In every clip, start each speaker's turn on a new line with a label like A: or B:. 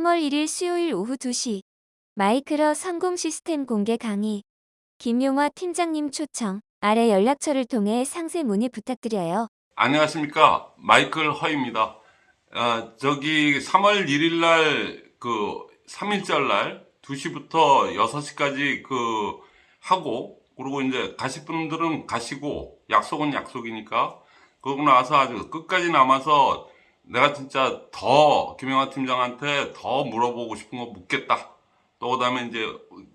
A: 3월 1일 수요일 오후 2시 마이크러 성공 시스템 공개 강의. 김용화 팀장님 초청 아래 연락처를 통해 상세 문의 부탁드려요.
B: 안녕하십니까? 마이클 허입니다. 아, 저기 3월 1일 날 그 3일절 날 2시부터 6시까지 그 하고 그리고 이제 가실 분들은 가시고 약속은 약속이니까 그러고 나서 아주 끝까지 남아서 내가 진짜 더 김영하 팀장한테 더 물어보고 싶은 거 묻겠다 또 그 다음에 이제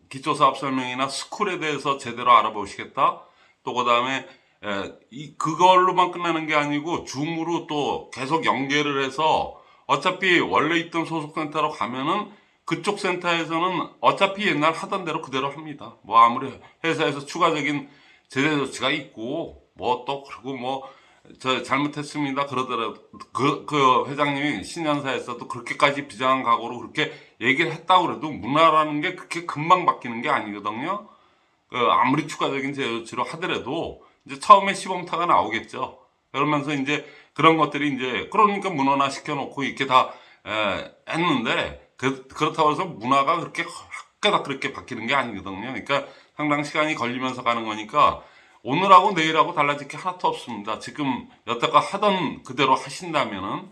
B: 기초사업 설명이나 스쿨에 대해서 제대로 알아보시겠다 또 그 다음에 에, 이 그걸로만 끝나는 게 아니고 줌으로 또 계속 연계를 해서 어차피 원래 있던 소속센터로 가면은 그쪽 센터에서는 어차피 옛날 하던 대로 그대로 합니다. 뭐 아무리 회사에서 추가적인 제재 조치가 있고 뭐 또 그리고 뭐 저 잘못했습니다 그러더라도 그, 그 회장님이 신년사에서도 그렇게까지 비장한 각오로 그렇게 얘기를 했다고 그래도 문화라는 게 그렇게 금방 바뀌는 게 아니거든요. 그 아무리 추가적인 제재 조치로 하더라도 이제 처음에 시범타가 나오겠죠. 그러면서 이제 그런 것들이 이제 그러니까 문화나 시켜놓고 이렇게 다 에, 했는데 그, 그렇다고 해서 문화가 그렇게 학교다 그렇게 바뀌는 게 아니거든요. 그러니까 상당 시간이 걸리면서 가는 거니까 오늘하고 내일하고 달라질 게 하나도 없습니다. 지금 여태껏 하던 그대로 하신다면은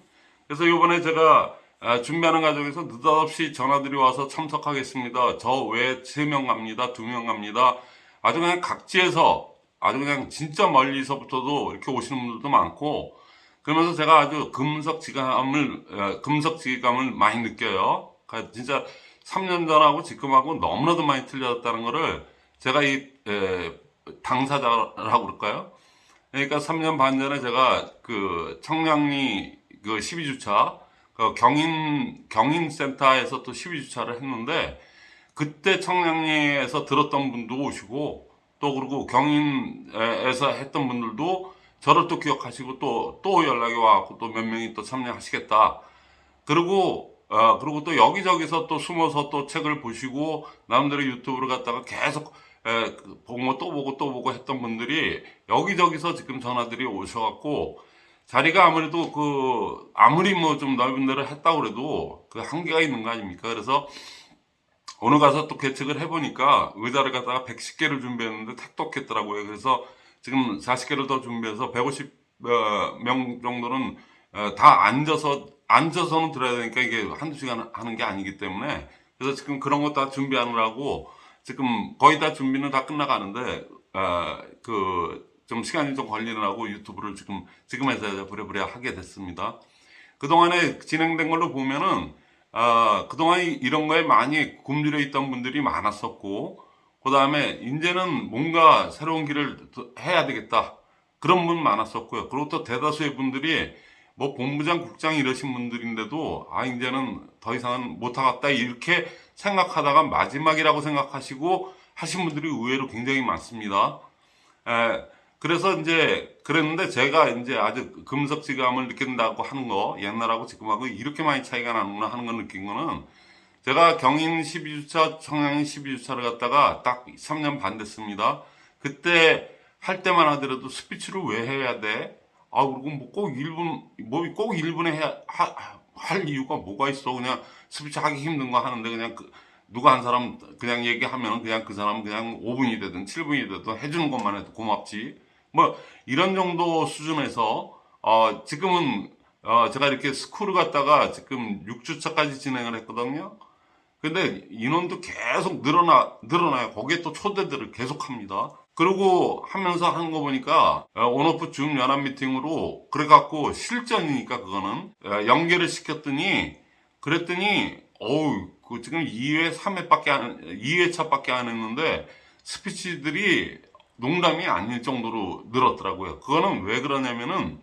B: 그래서 이번에 제가 아, 준비하는 과정에서 느닷없이 전화들이 와서 참석하겠습니다. 저 외에 3명 갑니다. 2명 갑니다. 아주 그냥 각지에서 아주 그냥 진짜 멀리서부터도 이렇게 오시는 분들도 많고 그러면서 제가 아주 금석지감을 금석지감을 많이 느껴요. 진짜 3년 전하고 지금하고 너무나도 많이 틀려졌다는 거를 제가 이 에, 당사자라고 그럴까요? 그러니까 3년 반 전에 제가 그 청량리 그 12주차 그 경인 경인센터에서 또 12주차를 했는데 그때 청량리에서 들었던 분도 오시고 또 그리고 경인에서 했던 분들도 저를 또 기억하시고 또또 연락이 와갖고 또 몇 명이 또 참여하시겠다. 그리고 어, 그리고 또 여기저기서 또 숨어서 또 책을 보시고 나름대로 유튜브를 갖다가 계속 에, 보고 또 보고 또 보고 했던 분들이 여기저기서 지금 전화들이 오셔갖고 자리가 아무래도 그 아무리 뭐 좀 넓은 데를 했다고 그래도 그 한계가 있는 거 아닙니까? 그래서 오늘 가서 또 개측을 해보니까 의자를 갖다가 110개를 준비했는데 택도 없겠더라고요. 그래서 지금 40개를 더 준비해서 150명 정도는 어, 다 앉아서 앉아서는 들어야 되니까 이게 한두 시간 하는 게 아니기 때문에 그래서 지금 그런 거 다 준비하느라고 지금 거의 다 준비는 다 끝나가는데 어, 그좀 시간이 좀 걸리느라고 유튜브를 지금 지금에서 부랴부랴 하게 됐습니다. 그동안에 진행된 걸로 보면은 어, 그동안 이런 거에 많이 굶주려 있던 분들이 많았었고 그 다음에 이제는 뭔가 새로운 길을 해야 되겠다 그런 분 많았었고요. 그리고 또 대다수의 분들이 뭐 본부장, 국장 이러신 분들인데도 아 이제는 더 이상은 못하겠다 이렇게 생각하다가 마지막이라고 생각하시고 하신 분들이 의외로 굉장히 많습니다. 에, 그래서 이제 그랬는데 제가 이제 아주 금석지감을 느낀다고 하는 거 옛날하고 지금하고 이렇게 많이 차이가 나는구나 하는 걸 느낀 거는 제가 경인 12주차, 청양인 12주차를 갖다가 딱 3년 반 됐습니다. 그때 할 때만 하더라도 스피치를 왜 해야 돼? 아, 그리고 뭐꼭 1분, 뭐꼭 1분에 해야, 하, 할 이유가 뭐가 있어. 그냥 스피치 하기 힘든 거 하는데 그냥 그, 누가 한 사람 그냥 얘기하면 그냥 그 사람은 그냥 5분이 되든 7분이 되든 해주는 것만 해도 고맙지. 뭐 이런 정도 수준에서 어, 지금은 어, 제가 이렇게 school을 갔다가 지금 6주차까지 진행을 했거든요. 근데 인원도 계속 늘어나, 늘어나요. 거기에 또 초대들을 계속 합니다. 그리고 하면서 하는 거 보니까 어, on-off Zoom 연합 미팅으로 그래갖고 실전이니까 그거는 어, 연계를 시켰더니 그랬더니 어우 그 지금 2회 3회밖에 안 2회차밖에 안 했는데 스피치들이 농담이 아닐 정도로 늘었더라고요. 그거는 왜 그러냐면은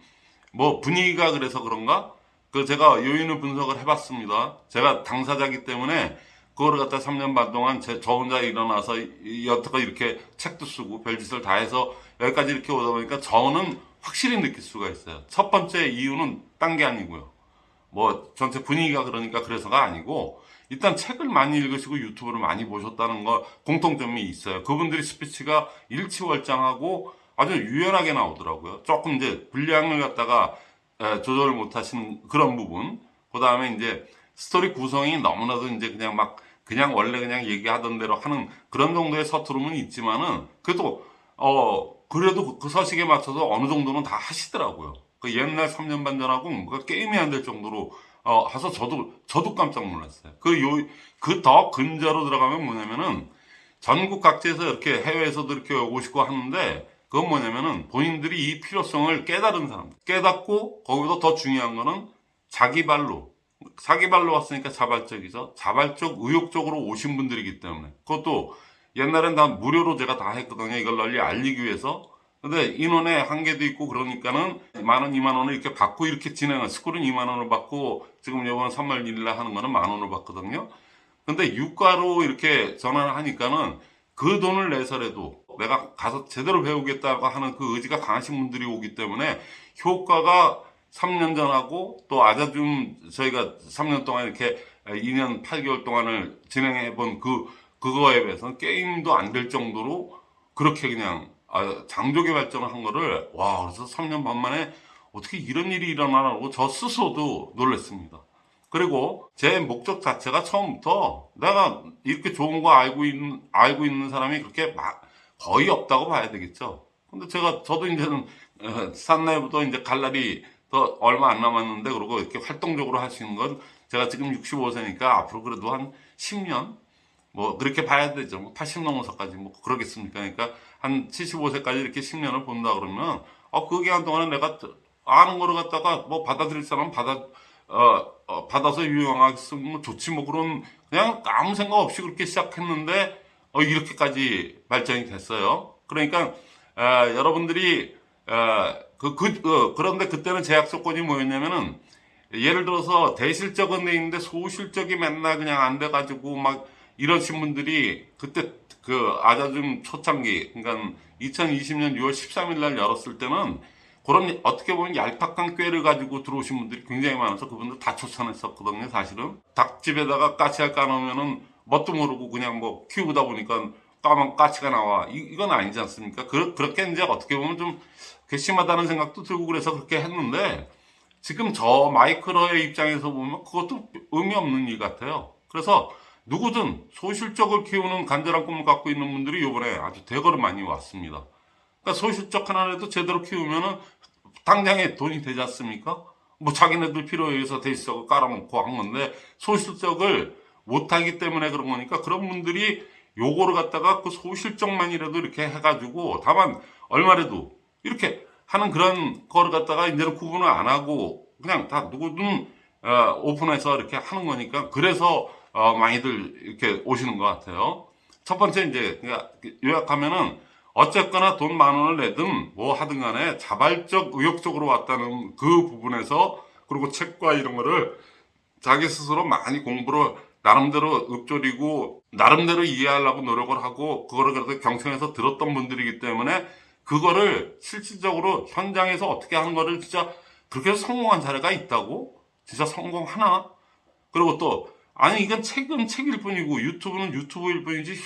B: 뭐 분위기가 그래서 그런가? 그 제가 요인을 분석을 해봤습니다. 제가 당사자기 때문에 그거를 갖다 3년 반 동안 제, 저 혼자 일어나서 여태껏 이렇게 책도 쓰고 별짓을 다 해서 여기까지 이렇게 오다 보니까 저는 확실히 느낄 수가 있어요. 첫 번째 이유는 딴 게 아니고요. 뭐 전체 분위기가 그러니까 그래서가 아니고 일단 책을 많이 읽으시고 유튜브를 많이 보셨다는 거 공통점이 있어요. 그분들이 스피치가 일취월장하고 아주 유연하게 나오더라고요. 조금 이제 분량을 갖다가 조절을 못 하시는 그런 부분. 그 다음에 이제 스토리 구성이 너무나도 이제 그냥 막 그냥 원래 그냥 얘기하던 대로 하는 그런 정도의 서투름은 있지만은 그래도 어 그래도 그 서식에 맞춰서 어느 정도는 다 하시더라고요. 그 옛날 3년 반 전하고 뭔가 게임이 안 될 정도로 어 해서 저도 저도 깜짝 놀랐어요. 그 요 그 더 근저로 들어가면 뭐냐면은 전국 각지에서 이렇게 해외에서도 이렇게 오고 싶고 하는데 그건 뭐냐면은 본인들이 이 필요성을 깨달은 사람 깨닫고 거기서 더 중요한 거는 자기 발로 자기 발로 왔으니까 자발적이죠. 자발적 의욕적으로 오신 분들이기 때문에. 그것도 옛날엔 다 무료로 제가 다 했거든요. 이걸 널리 알리기 위해서. 근데 인원의 한계도 있고 그러니까는 만 원, 이만 원을 이렇게 받고 이렇게 진행한 스쿨은 2만 원을 받고 지금 이번 3월 1일 날 하는 거는 만 원을 받거든요. 근데 유가로 이렇게 전환을 하니까는 그 돈을 내서라도 내가 가서 제대로 배우겠다고 하는 그 의지가 강하신 분들이 오기 때문에 효과가 3년 전하고 또 아자줌 저희가 3년 동안 이렇게 2년 8개월 동안을 진행해 본 그 그거에 비해서는 게임도 안 될 정도로 그렇게 그냥 아, 장족의 발전을 한 거를 와 그래서 3년 반 만에 어떻게 이런 일이 일어나라고 저 스스로도 놀랐습니다. 그리고 제 목적 자체가 처음부터 내가 이렇게 좋은 거 알고 있는 알고 있는 사람이 그렇게 막 거의 없다고 봐야 되겠죠. 근데 제가 저도 이제는 어, 산나이부터 이제 갈 날이 더 얼마 안 남았는데 그리고 이렇게 활동적으로 있는 건 제가 지금 65세니까 앞으로 그래도 한 10년 뭐 그렇게 봐야 되죠. 뭐 80 넘어서까지 뭐 그러겠습니까? 그러니까 한 75세까지 이렇게 10년을 본다 그러면 어 그 기간 동안에 내가 아는 거를 갖다가 뭐 받아들일 사람 받아 어, 어, 받아서 유용하겠으면 좋지 뭐 그런 그냥 아무 생각 없이 그렇게 시작했는데 어, 이렇게까지 발전이 됐어요. 그러니까 아, 여러분들이 아, 그, 그, 어, 그런데 그때는 제약 조건이 뭐였냐면은 예를 들어서 대실적은 돼 있는데 소실적이 맨날 그냥 안 돼가지고 막 이러신 분들이 그때 그 아자줌 초창기 그러니까 2020년 6월 13일 날 열었을 때는 그런 어떻게 보면 얄팍한 꾀를 가지고 들어오신 분들이 굉장히 많아서 그분들 다 추천했었거든요 사실은. 닭집에다가 까치알 까놓으면은 뭣도 모르고 그냥 뭐 키우다 보니까 까만 까치가 나와. 이, 이건 아니지 않습니까? 그, 그렇게 이제 어떻게 보면 좀 괘씸하다는 생각도 들고 그래서 그렇게 했는데 지금 저 마이크로의 입장에서 보면 그것도 의미 없는 일 같아요 그래서 누구든 소실적을 키우는 간절한 꿈을 갖고 있는 분들이 이번에 아주 대거로 많이 왔습니다. 그러니까 소실적 하나라도 제대로 키우면은 당장에 돈이 되지 않습니까? 뭐 자기네들 필요에 의해서 대실적을 깔아놓고 한 건데 소실적을 못하기 때문에 그런 거니까 그런 분들이 요거를 갖다가 그 소실적만이라도 이렇게 해가지고 다만 얼마라도 이렇게 하는 그런 거를 갖다가 이제는 구분을 안 하고 그냥 다 누구든 어, 오픈해서 이렇게 하는 거니까 그래서 어, 많이들 이렇게 오시는 것 같아요. 첫 번째 이제 그러니까 요약하면은 어쨌거나 돈 만 원을 내든 뭐 하든 간에 자발적 의욕적으로 왔다는 그 부분에서 그리고 책과 이런 거를 자기 스스로 많이 공부를 나름대로 읊조리고 나름대로 이해하려고 노력을 하고 그거를 그래도 경청해서 들었던 분들이기 때문에 그거를 실질적으로 현장에서 어떻게 하는 거를 진짜 그렇게 성공한 사례가 있다고? 진짜 성공하나? 그리고 또 아니 이건 책은 책일 뿐이고 유튜브는 유튜브일 뿐이지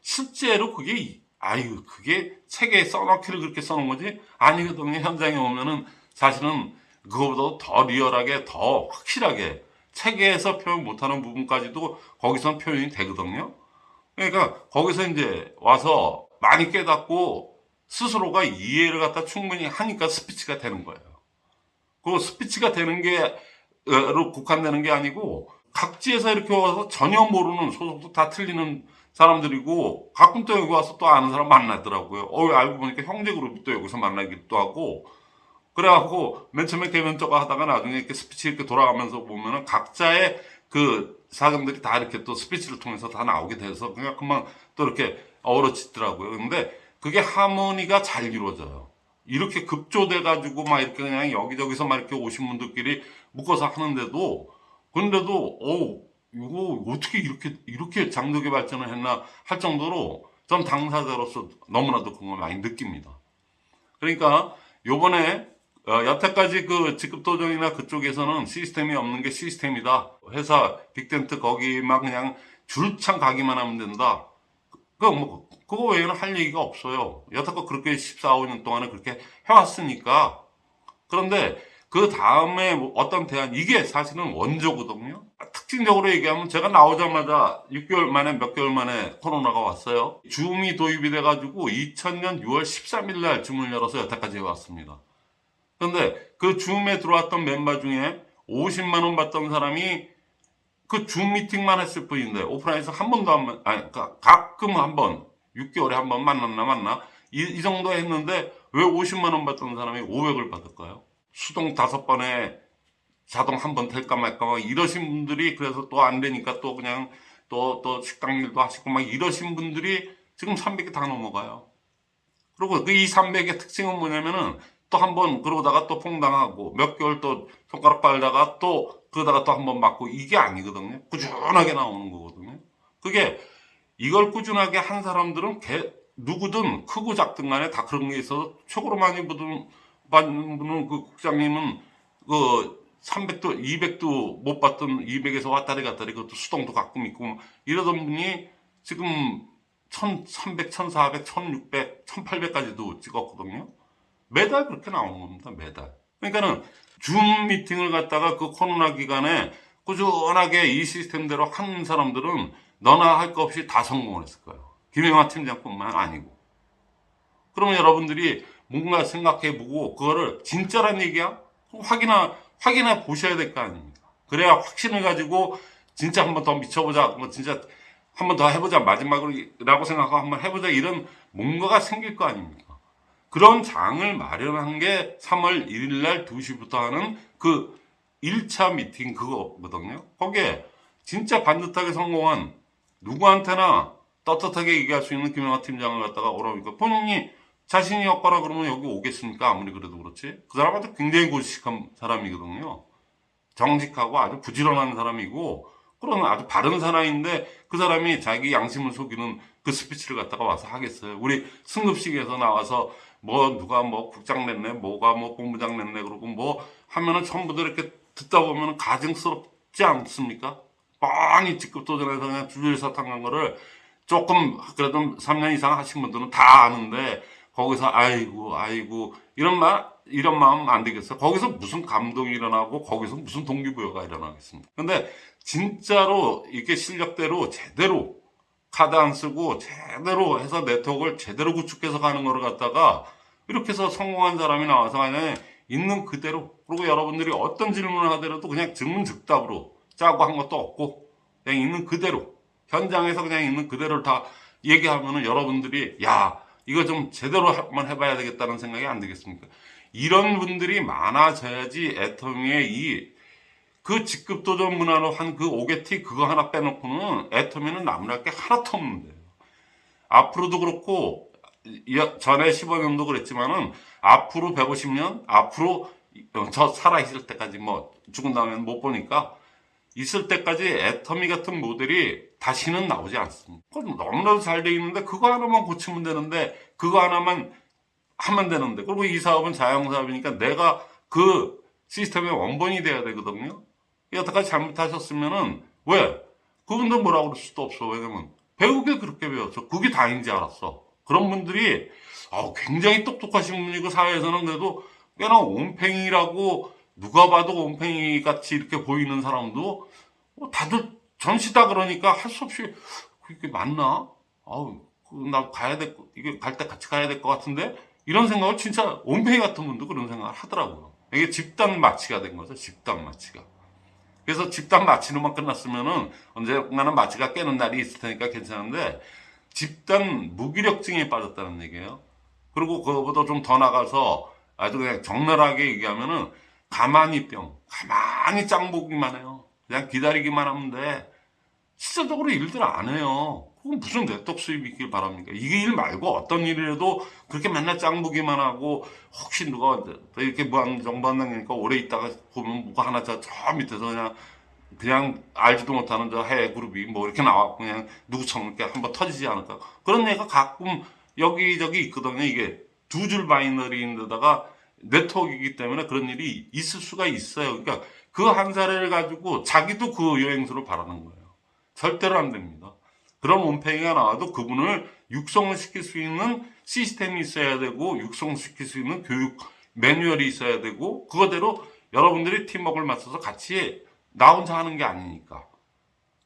B: 실제로 그게 아유 그게 책에 써놓기를 그렇게 써놓은 거지 아니거든요 현장에 오면은 사실은 그거보다 더 리얼하게 더 확실하게 책에서 표현 못하는 부분까지도 거기서 표현이 되거든요 그러니까 거기서 이제 와서 많이 깨닫고 스스로가 이해를 갖다 충분히 하니까 스피치가 되는 거예요 그 스피치가 되는 게로 국한되는 게 아니고 각지에서 이렇게 와서 전혀 모르는 소속도 다 틀리는 사람들이고 가끔 또 여기 와서 또 아는 사람 만나더라고요. 어, 알고 보니까 형제 그룹이 또 여기서 만나기도 하고 그래갖고 맨 처음에 계면쩍어 하다가 나중에 이렇게 스피치 이렇게 돌아가면서 보면은 각자의 그 사람들이 다 이렇게 또 스피치를 통해서 다 나오게 돼서 그냥 금방 또 이렇게 어우러지더라고요. 근데 그게 하모니가 잘 이루어져요. 이렇게 급조돼 가지고 막 이렇게 그냥 여기저기서 막 이렇게 오신 분들끼리 묶어서 하는데도 근데도 어 이거 어떻게 이렇게 이렇게 장족의 발전을 했나 할 정도로 전 당사자로서 너무나도 그걸 많이 느낍니다. 그러니까 요번에 어, 여태까지 그 직급도정이나 그쪽에서는 시스템이 없는 게 시스템이다. 회사 빅텐트 거기만 그냥 줄창 가기만 하면 된다. 그거 뭐 그거 외에는 할 얘기가 없어요. 여태껏 그렇게 14, 15년 동안에 그렇게 해왔으니까. 그런데 그 다음에 뭐 어떤 대안, 이게 사실은 원조거든요. 특징적으로 얘기하면 제가 나오자마자 6개월 만에 몇 개월 만에 코로나가 왔어요. 줌이 도입이 돼가지고 2000년 6월 13일 날 줌을 열어서 여태까지 해왔습니다. 근데 그 줌에 들어왔던 멤버 중에 50만원 받던 사람이 그 줌 미팅만 했을 뿐인데 오프라인에서 한 번도 안, 만- 아니, 그러니까 가끔 한 번, 6개월에 한 번 만났나 만나 이, 이 정도 했는데 왜 50만 원 받던 사람이 500을 받을까요? 수동 다섯 번에 자동 한 번 될까 말까 막 이러신 분들이 그래서 또 안 되니까 또 그냥 또, 또 식당 일도 하시고 막 이러신 분들이 지금 300이 다 넘어가요. 그리고 그 이 300의 특징은 뭐냐면은 또 한 번 그러다가 또 퐁당하고 몇 개월 또 손가락 빨다가 또 그러다가 또 한 번 맞고 이게 아니거든요. 꾸준하게 나오는 거거든요. 그게 이걸 꾸준하게 한 사람들은 개- 누구든 크고 작든 간에 다 그런 게 있어서 최고로 많이 받는 분은 그 국장님은 그 300도, 200도 못 받던 200에서 왔다리 갔다리 그것도 수동도 가끔 있고 이러던 분이 지금 1300, 1400, 1600, 1800까지도 찍었거든요. 매달 그렇게 나오는 겁니다. 매달. 그러니까는 줌 미팅을 갖다가 그 코로나 기간에 꾸준하게 이 시스템대로 한 사람들은 너나 할거 없이 다 성공을 했을 거예요. 김영하 팀장뿐만 아니고. 그러면 여러분들이 뭔가 생각해보고 그거를 진짜란 얘기야? 확인하, 확인해 보셔야 될 거 아닙니까? 그래야 확신을 가지고 진짜 한번 더 미쳐보자. 뭐 진짜 한번 더 해보자. 마지막으로라고 생각하고 한번 해보자. 이런 뭔가가 생길 거 아닙니까? 그런 장을 마련한 게 3월 1일 날 2시부터 하는 그 1차 미팅 그거거든요. 거기에 진짜 반듯하게 성공한 누구한테나 떳떳하게 얘기할 수 있는 김영하 팀장을 갖다가 오라니까 본인이 자신이 없거나 그러면 여기 오겠습니까? 아무리 그래도 그렇지. 그 사람한테 굉장히 고식한 사람이거든요. 정직하고 아주 부지런한 사람이고 그런 아주 바른 사람인데 그 사람이 자기 양심을 속이는 그 스피치를 갖다가 와서 하겠어요. 우리 승급식에서 나와서 뭐 누가 뭐 국장 냈네, 뭐가 뭐 본부장 냈네 그러고 뭐 하면은 전부 다 이렇게 듣다 보면은 가증스럽지 않습니까? 뻔히 직급 도전해서 그냥 줄줄 사탕 간 거를 조금 그래도 3년 이상 하신 분들은 다 아는데 거기서 아이고 아이고 이런 말 이런 마음 안 되겠어요. 거기서 무슨 감동이 일어나고 거기서 무슨 동기부여가 일어나겠습니까? 근데 진짜로 이게 실력대로 제대로 카드 안 쓰고 제대로 해서 네트워크를 제대로 구축해서 가는 거를 갖다가 이렇게 해서 성공한 사람이 나와서 그냥 있는 그대로 그리고 여러분들이 어떤 질문을 하더라도 그냥 질문 즉답으로 짜고 한 것도 없고 그냥 있는 그대로 현장에서 그냥 있는 그대로를 다 얘기하면은 여러분들이 야 이거 좀 제대로 한번 해봐야 되겠다는 생각이 안 들겠습니까? 이런 분들이 많아져야지 애터미의 이 그 직급 도 전 문화로 한 그 오게티 그거 하나 빼놓고는 애터미는 나무랄 게 하나도 없는데요. 앞으로도 그렇고 이- 전에 15년도 그랬지만은 앞으로 150년 앞으로 저 살아 있을 때까지 뭐 죽은 다음에는 못 보니까 있을 때까지 애터미 같은 모델이 다시는 나오지 않습니다. 그건 너무나도 잘 돼 있는데 그거 하나만 고치면 되는데 그거 하나만 하면 되는데 그리고 이 사업은 자영사업이니까 내가 그 시스템의 원본이 돼야 되거든요. 여태까지 잘못하셨으면은 왜? 그분도 뭐라고 그럴 수도 없어. 왜냐면 배우게 그렇게 배웠어. 그게 다인지 알았어. 그런 분들이 어, 굉장히 똑똑하신 분이고 사회에서는 그래도 꽤나 온팽이라고 누가 봐도 온팽이 같이 이렇게 보이는 사람도 뭐 다들 전시다 그러니까 할 수 없이 그게 맞나? 아우 그나 가야 될 거- 이게 갈 때 같이 가야 될 것 같은데 이런 생각을 진짜 온팽이 같은 분도 그런 생각을 하더라고요. 이게 집단 마취가 된 거죠. 집단 마취가. 그래서 집단 마취로만 끝났으면은 언젠가는 마취가 깨는 날이 있을 테니까 괜찮은데 집단 무기력증에 빠졌다는 얘기예요. 그리고 그거보다 좀 더 나가서 아주 그냥 적나라하게 얘기하면은 가만히 병, 가만히 짱 보기만 해요. 그냥 기다리기만 하면 돼. 실질적으로 일들 안 해요. 그건 무슨 네트워크 수입이 있길 바랍니까? 이게 일 말고 어떤 일이라도 그렇게 맨날 짱 보기만 하고 혹시 누가 이렇게 무한 정부 한다니까 오래 있다가 보면 뭐가 하나 저, 저 밑에서 그냥 그냥 알지도 못하는 저 해외 그룹이 뭐 이렇게 나왔고 그냥 누구처럼 이렇게 한번 터지지 않을까 그런 얘기가 가끔 여기저기 있거든요 이게 두 줄 바이너리인데다가 네트워크이기 때문에 그런 일이 있을 수가 있어요. 그러니까 그 한 사례를 가지고 자기도 그 여행수를 바라는 거예요. 절대로 안 됩니다. 그런 온팽이가 나와도 그분을 육성을 시킬 수 있는 시스템이 있어야 되고 육성시킬 수 있는 교육 매뉴얼이 있어야 되고 그거대로 여러분들이 팀워크를 맞춰서 같이 나 혼자 하는 게 아니니까.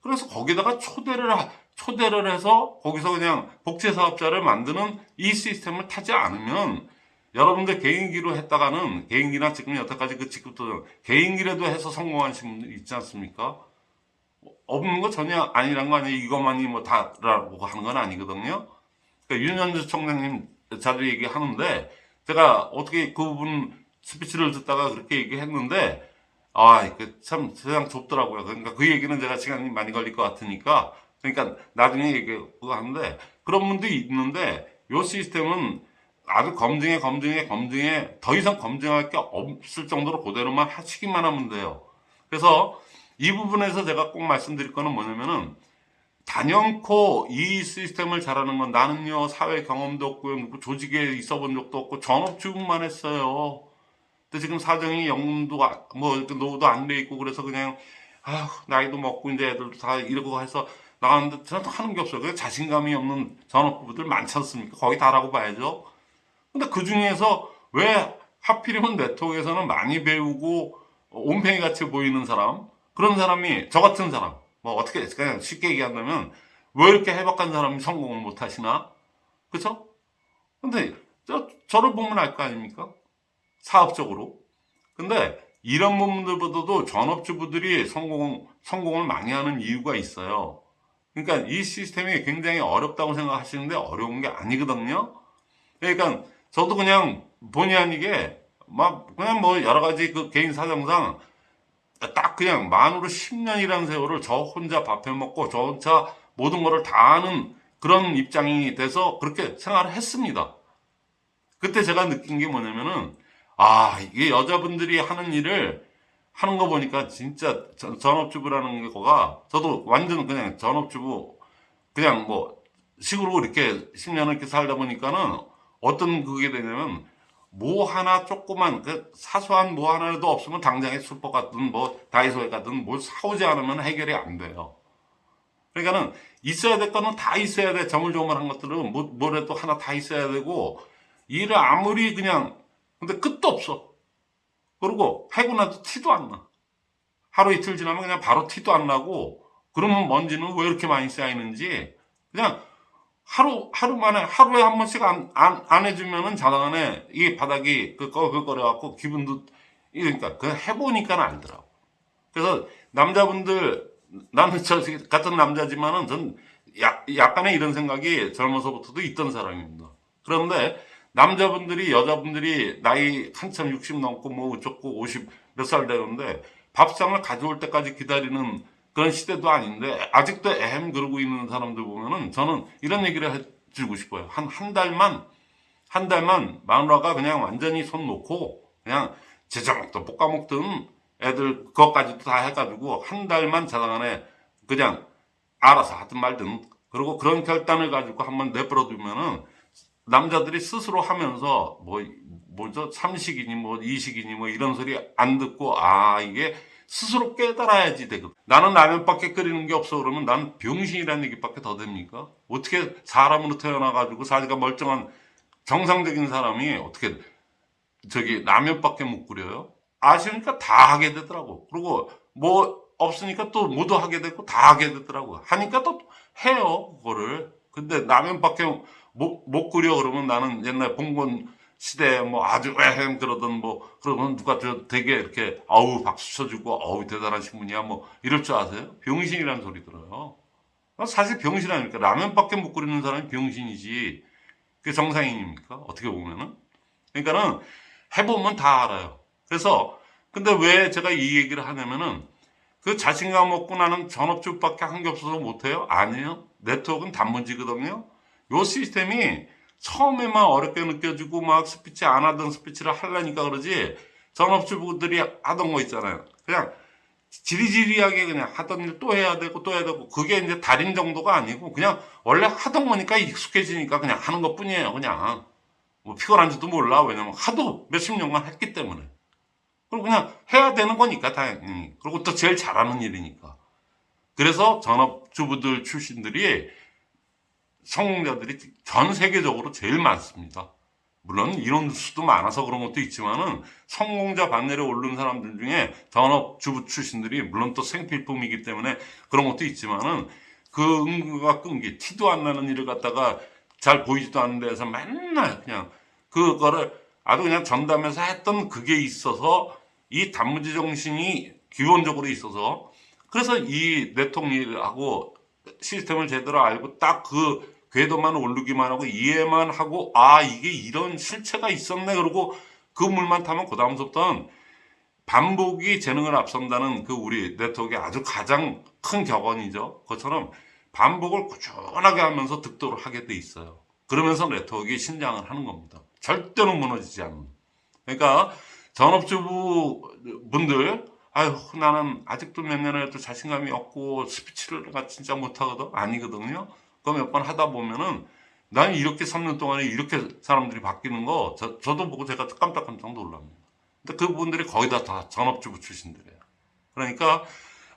B: 그래서 거기다가 초대를 하- 초대를 해서 거기서 그냥 복제 사업자를 만드는 이 시스템을 타지 않으면 여러분들 개인기로 했다가는 개인기나 지금 여태까지 그 직급도 개인기라도 해서 성공하신 분들 있지 않습니까? 없는 거 전혀 아니란 거 아니에요. 이것만이 뭐 다라고 하는 건 아니거든요. 그러니까 윤현주 총장님 자주 얘기하는데 제가 어떻게 그분 스피치를 듣다가 그렇게 얘기했는데 아, 그 참 세상 좁더라고요. 그러니까 그 얘기는 제가 시간이 많이 걸릴 것 같으니까 그러니까 나중에 얘기하는데 그런 분들이 있는데 요 시스템은 아주 검증해 검증해 검증해 더 이상 검증할 게 없을 정도로 그대로만 하시기만 하면 돼요. 그래서 이 부분에서 제가 꼭 말씀드릴 거는 뭐냐면은 단연코 이 시스템을 잘하는 건 나는요 사회 경험도 누구 조직에 있어 본 적도 없고 전업주부만 했어요. 근데 지금 사정이 영문도 아- 뭐 노후도 안 돼 있고 그래서 그냥 아휴 나이도 먹고 이제 애들도 다 이러고 해서 나가는데 저는 하는 게 없어요. 그 자신감이 없는 전업부부들 많지 않습니까? 거의 다라고 봐야죠. 근데 그 중에서 왜 하필이면 네트워크에서는 많이 배우고 온팽이 같이 보이는 사람? 그런 사람이 저 같은 사람. 뭐 어떻게 그냥 쉽게 얘기한다면 왜 이렇게 해박한 사람이 성공을 못 하시나? 그쵸? 근데 저, 저를 보면 알 거 아닙니까? 사업적으로. 근데 이런 부분들보다도 전업주부들이 성공, 성공을 많이 하는 이유가 있어요. 그러니까 이 시스템이 굉장히 어렵다고 생각하시는데 어려운 게 아니거든요. 그러니까 저도 그냥 본의 아니게 막 그냥 뭐 여러 가지 그 개인 사정상 딱 그냥 만으로 10년이라는 세월을 저 혼자 밥해 먹고 저 혼자 모든 거를 다 아는 그런 입장이 돼서 그렇게 생활을 했습니다. 그때 제가 느낀 게 뭐냐면은 아 이게 여자분들이 하는 일을 하는 거 보니까 진짜 전- 전업주부라는 거가 저도 완전 그냥 전업주부 그냥 뭐 식으로 이렇게 10년을 이렇게 살다 보니까는 어떤 그게 되냐면 뭐 하나 조그만 그 사소한 뭐 하나라도 없으면 당장에 슈퍼 갔든 뭐 다이소에 갔든 뭘 사오지 않으면 해결이 안 돼요. 그러니까는 있어야 될 거는 다 있어야 돼. 저물저물한 것들은 뭐, 뭐라도 하나 다 있어야 되고 일을 아무리 그냥 근데 끝도 없어. 그리고 하고 나도 티도 안 나. 하루 이틀 지나면 그냥 바로 티도 안 나고 그러면 먼지는 왜 이렇게 많이 쌓이는지 그냥 하루, 하루 만에, 하루에 한 번씩 안, 안, 안 해주면은 자당안에 이 바닥이 그 꺼끌거려갖고 기분도, 그러니까 그 해보니까 알더라고. 그래서 남자분들, 나는 저 같은 남자지만은 전 약, 약간의 이런 생각이 젊어서부터도 있던 사람입니다. 그런데 남자분들이, 여자분들이 나이 한참 60 넘고 뭐 어쩌고 50 몇 살 되는데 밥상을 가져올 때까지 기다리는 그런 시대도 아닌데 아직도 에헴 그러고 있는 사람들 보면은 저는 이런 얘기를 해주고 싶어요. 한 한 달만 한 달만 마누라가 그냥 완전히 손 놓고 그냥 제자 먹든 볶아 먹든 애들 그것까지도 다 해가지고 한 달만 자당 안에 그냥 알아서 하든 말든 그리고 그런 결단을 가지고 한번 내버려 두면은 남자들이 스스로 하면서 뭐 뭐죠 삼식이니 뭐 이식이니 뭐 이런 소리 안 듣고 아 이게 스스로 깨달아야지 되거든. 나는 라면밖에 끓이는 게 없어 그러면 난 병신이라는 얘기밖에 더 됩니까? 어떻게 사람으로 태어나가지고 자기가 멀쩡한 정상적인 사람이 어떻게 저기 라면밖에 못 끓여요? 아시니까 다 하게 되더라고. 그리고 뭐 없으니까 또 모두 하게 되고 다 하게 되더라고. 하니까 또 해요 그거를. 근데 라면밖에 못, 못 끓여 그러면 나는 옛날 봉건 시대에 뭐 아주 에헴 그러던 뭐 그러면 누가 저 되게 이렇게 아우 박수 쳐주고 아우 대단하신 분이야 뭐 이럴 줄 아세요? 병신이라는 소리 들어요. 사실 병신 아닙니까? 라면밖에 못 끓이는 사람이 병신이지. 그게 정상인입니까? 어떻게 보면은. 그러니까는 해보면 다 알아요. 그래서 근데 왜 제가 이 얘기를 하냐면은 그 자신감 없고 나는 전업주밖에 한 게 없어서 못해요? 아니에요. 네트워크는 단문지거든요. 요 시스템이 처음에만 어렵게 느껴지고 막 스피치 안 하던 스피치를 하려니까 그러지 전업주부들이 하던 거 있잖아요. 그냥 지리지리하게 그냥 하던 일 또 해야 되고 또 해야 되고 그게 이제 달인 정도가 아니고 그냥 원래 하던 거니까 익숙해지니까 그냥 하는 것 뿐이에요. 그냥 뭐 피곤한지도 몰라. 왜냐면 하도 몇십 년간 했기 때문에. 그리고 그냥 해야 되는 거니까 당연히. 그리고 또 제일 잘하는 일이니까. 그래서 전업주부들 출신들이 성공자들이 전 세계적으로 제일 많습니다. 물론 이런 수도 많아서 그런 것도 있지만은 성공자 반열에 오른 사람들 중에 전업주부 출신들이 물론 또 생필품이기 때문에 그런 것도 있지만은 그 응급과 끈기 티도 안 나는 일을 갖다가 잘 보이지도 않는 데서 맨날 그냥 그거를 아주 그냥 전담해서 했던 그게 있어서 이 단무지 정신이 기본적으로 있어서 그래서 이 네트워크 일하고 시스템을 제대로 알고 딱 그 궤도만 오르기만 하고 이해만 하고 아 이게 이런 실체가 있었네 그러고 그 물만 타면 그 다음부터는 반복이 재능을 앞선다는 그 우리 네트워크의 아주 가장 큰 격언이죠. 그것처럼 반복을 꾸준하게 하면서 득도를 하게 돼 있어요. 그러면서 네트워크가 신장을 하는 겁니다. 절대로 무너지지 않는. 그러니까 전업주부 분들 아유 나는 아직도 몇 년을 해도 자신감이 없고 스피치를 진짜 못하거든 아니거든요. 그거 몇 번 하다 보면은 난 이렇게 3년 동안에 이렇게 사람들이 바뀌는 거 저, 저도 보고 제가 깜짝깜짝 놀랍니다. 근데 그분들이 거의 다, 다 전업주부 출신들이에요. 그러니까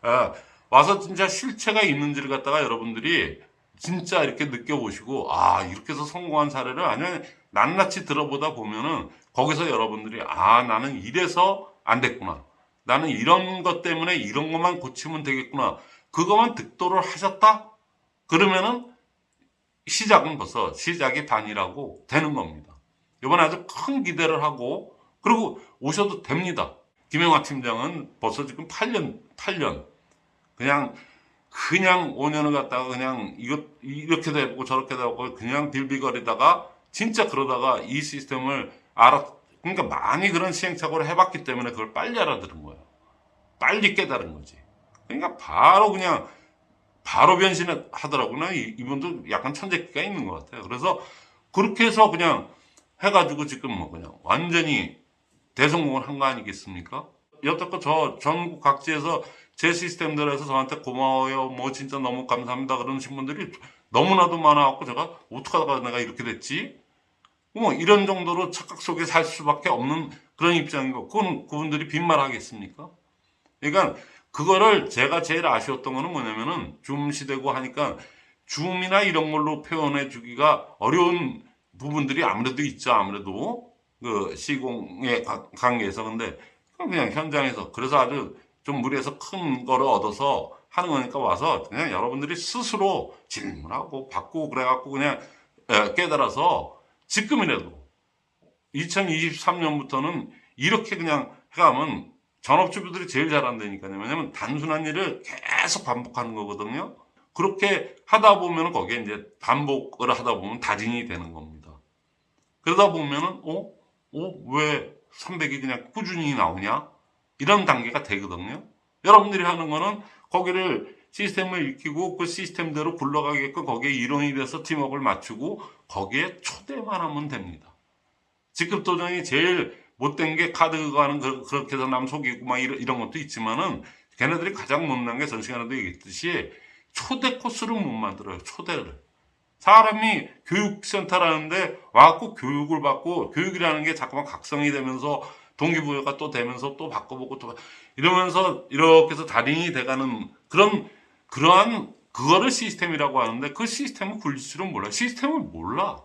B: 아, 와서 진짜 실체가 있는지를 갖다가 여러분들이 진짜 이렇게 느껴보시고 아 이렇게 해서 성공한 사례를 아니면 낱낱이 들어보다 보면은 거기서 여러분들이 아 나는 이래서 안 됐구나 나는 이런 것 때문에 이런 것만 고치면 되겠구나 그것만 득도를 하셨다 그러면은 시작은 벌써 시작이 반이라고 되는 겁니다 이번에 아주 큰 기대를 하고 그리고 오셔도 됩니다 김영화 팀장은 벌써 지금 8년 8년 그냥 그냥 5년을 갖다가 그냥 이것 이렇게도 해보고 저렇게도 해보고 그냥 빌비거리다가 진짜 그러다가 이 시스템을 알아 그러니까 많이 그런 시행착오를 해봤기 때문에 그걸 빨리 알아들은 거예요. 빨리 깨달은 거지. 그러니까 바로 그냥 바로 변신을 하더라고요. 이- 이분도 약간 천재기가 있는 것 같아요. 그래서 그렇게 해서 그냥 해가지고 지금 뭐 그냥 완전히 대성공을 한 거 아니겠습니까? 여태껏 저 전국 각지에서 제 시스템들에서 저한테 고마워요. 뭐 진짜 너무 감사합니다. 그러신 분들이 너무나도 많아갖고 제가 어떡하다가 내가 이렇게 됐지? 뭐 이런 정도로 착각 속에 살 수밖에 없는 그런 입장인 거. 그건 그분들이 빈말 하겠습니까? 그러니까 그거를 제가 제일 아쉬웠던 거는 뭐냐면은 줌 시대고 하니까 줌이나 이런 걸로 표현해 주기가 어려운 부분들이 아무래도 있죠. 아무래도 그 시공의 관- 관계에서 근데 그냥 현장에서 그래서 아주 좀 무리해서 큰 거를 얻어서 하는 거니까 와서 그냥 여러분들이 스스로 질문하고 받고 그래갖고 그냥 에, 깨달아서 지금이라도 2023년부터는 이렇게 그냥 해가면 전업주부들이 제일 잘한다니까요. 왜냐면 단순한 일을 계속 반복하는 거거든요. 그렇게 하다 보면 거기에 이제 반복을 하다 보면 달인이 되는 겁니다. 그러다 보면은, 어? 어? 왜 300이 그냥 꾸준히 나오냐? 이런 단계가 되거든요. 여러분들이 하는 거는 거기를 시스템을 익히고 그 시스템대로 굴러가게끔 거기에 일원이 돼서 팀워크를 맞추고 거기에 초대만 하면 됩니다. 직급 도전이 제일 못된 게 카드 가는 그- 그렇게 해서 남 속이고 막 이런, 이런 것도 있지만은 걔네들이 가장 못난 게 전 시간에도 얘기했듯이 초대 코스를 못 만들어요. 초대를. 사람이 교육센터라는데 와갖고 교육을 받고 교육이라는 게 자꾸만 각성이 되면서 동기부여가 또 되면서 또 바꿔보고 또 바- 이러면서 이렇게 해서 달인이 돼가는 그런 그러한 그거를 시스템이라고 하는데 그 시스템을 굴릴 줄은 몰라. 시스템을 몰라.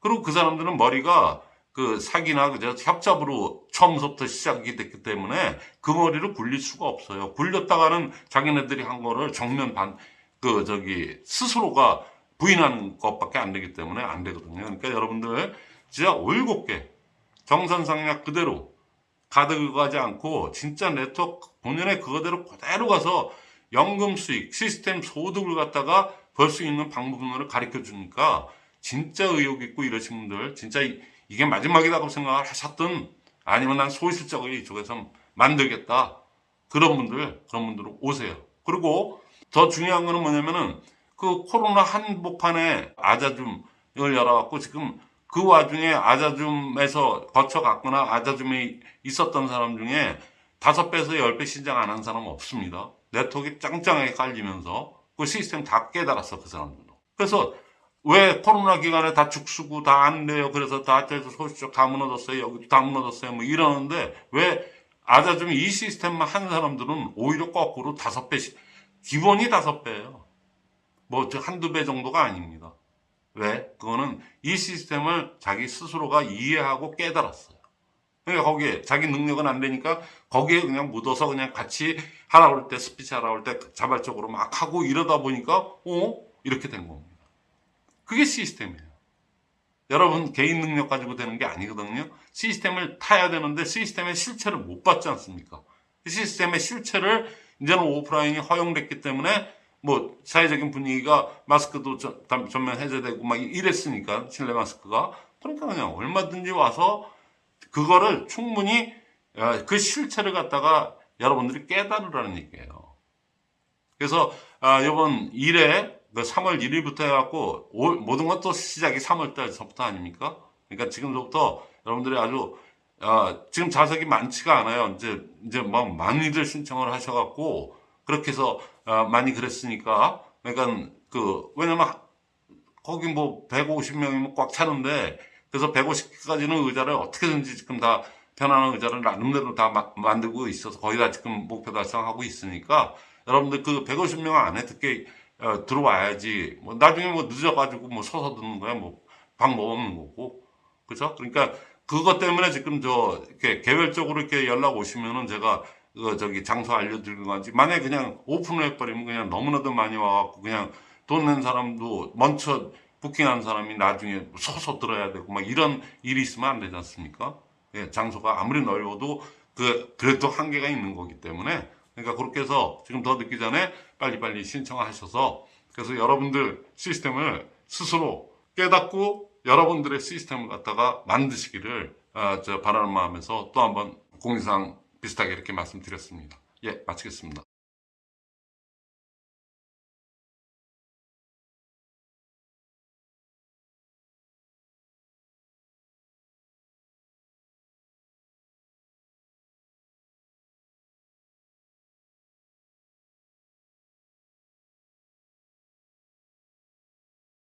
B: 그리고 그 사람들은 머리가 그 사기나 그저 협잡으로 처음부터 시작이 됐기 때문에 그 머리를 굴릴 수가 없어요. 굴렸다가는 자기네들이 한 거를 정면 반, 그 저기 스스로가 부인하는 것밖에 안 되기 때문에 안 되거든요. 그러니까 여러분들 진짜 올곧게 정선상약 그대로 가득 가지 않고 진짜 네트워크 본연의 그거대로 그대로 가서 연금 수익, 시스템 소득을 갖다가 벌 수 있는 방법론을 가르쳐 주니까 진짜 의욕 있고 이러신 분들 진짜 이- 이게 마지막이라고 생각을 하셨든 아니면 난 소실적으로 이쪽에서 만들겠다 그런 분들 그런 분들 오세요. 그리고 더 중요한 거는 뭐냐면은 그 코로나 한복판에 아자줌을 열어갖고 지금 그 와중에 아자줌에서 거쳐갔거나 아자줌에 있었던 사람 중에 다섯 배에서 열 배 신장 안 한 사람 없습니다. 네트워크 짱짱하게 깔리면서 그 시스템 다 깨달았어 그 사람들도. 그래서 왜 코로나 기간에 다 죽수고 다 안 돼요. 그래서 다 소시적 다 무너졌어요. 여기도 다 무너졌어요. 뭐 이러는데 왜 아자줌 이 시스템만 한 사람들은 오히려 거꾸로 다섯 배씩 기본이 다섯 배예요. 뭐저 한두 배 정도가 아닙니다. 왜? 그거는 이 시스템을 자기 스스로가 이해하고 깨달았어요. 그러니까 거기에 자기 능력은 안 되니까 거기에 그냥 묻어서 그냥 같이 하라 그럴 때 스피치 하라 그럴 때 자발적으로 막 하고 이러다 보니까 어? 이렇게 된 겁니다. 그게 시스템이에요. 여러분 개인 능력 가지고 되는 게 아니거든요. 시스템을 타야 되는데 시스템의 실체를 못 받지 않습니까? 그 시스템의 실체를 이제는 오프라인이 허용됐기 때문에 뭐 사회적인 분위기가 마스크도 전면 해제되고 막 이랬으니까 실내 마스크가 그러니까 그냥 얼마든지 와서 그거를 충분히 어, 그 실체를 갖다가 여러분들이 깨달으라는 얘기예요. 그래서 아, 이번 1 회 3월 1일부터 해갖고 올- 모든 것도 시작이 3월 달서부터 아닙니까? 그러니까 지금부터 여러분들이 아주 아, 지금 자석이 많지가 않아요. 이제 이제 뭐 많이들 신청을 하셔갖고 그렇게 해서 아, 많이 그랬으니까 그러니까 그 왜냐면 거기 뭐 150명이면 꽉 차는데 그래서 150까지는 의자를 어떻게든지 지금 다 편안한 의자를 나름대로 다 마- 만들고 있어서 거의 다 지금 목표 달성하고 있으니까 여러분들 그 150명 안에 듣게 어, 들어와야지 뭐 나중에 뭐 늦어가지고 뭐 서서 듣는 거야 뭐 방법 없는 거고 그죠? 그러니까 그것 때문에 지금 저 이렇게 개별적으로 이렇게 연락 오시면은 제가 그 저기 장소 알려드리는 건지 만약에 그냥 오픈을 해버리면 그냥 너무나도 많이 와갖고 그냥 돈 낸 사람도 먼저 부킹한 사람이 나중에 서서 들어야 되고 막 이런 일이 있으면 안 되지 않습니까? 예, 장소가 아무리 넓어도 그 그래도 한계가 있는 거기 때문에 그러니까 그렇게 해서 지금 더 늦기 전에 빨리빨리 신청하셔서 그래서 여러분들 시스템을 스스로 깨닫고 여러분들의 시스템을 갖다가 만드시기를 아, 저 바라는 마음에서 또 한번 공지사항 비슷하게 이렇게 말씀드렸습니다. 예, 마치겠습니다.